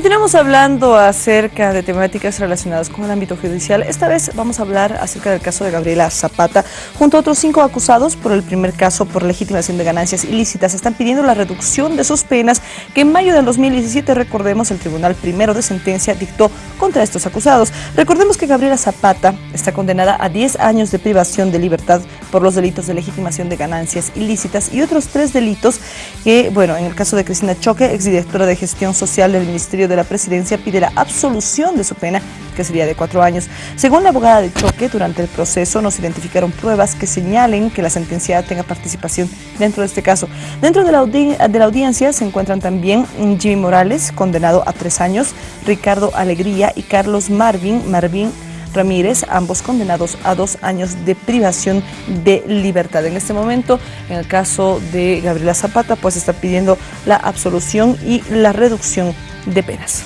Continuamos hablando acerca de temáticas relacionadas con el ámbito judicial. Esta vez vamos a hablar acerca del caso de Gabriela Zapata. Junto a otros cinco acusados por el primer caso por legitimación de ganancias ilícitas, están pidiendo la reducción de sus penas que en mayo del 2017, recordemos, el Tribunal Primero de Sentencia dictó contra estos acusados. Recordemos que Gabriela Zapata está condenada a 10 años de privación de libertad por los delitos de legitimación de ganancias ilícitas y otros tres delitos que, bueno, en el caso de Cristina Choque, exdirectora de gestión social del Ministerio de la Presidencia pide la absolución de su pena, que sería de cuatro años. Según la abogada de Choque, durante el proceso no se identificaron pruebas que señalen que la sentenciada tenga participación dentro de este caso. Dentro de la, de la audiencia se encuentran también Jimmy Morales, condenado a tres años, Ricardo Alegría y Carlos Marvin, Marvin Ramírez, ambos condenados a dos años de privación de libertad. En este momento, en el caso de Gabriela Zapata, pues está pidiendo la absolución y la reducción de penas.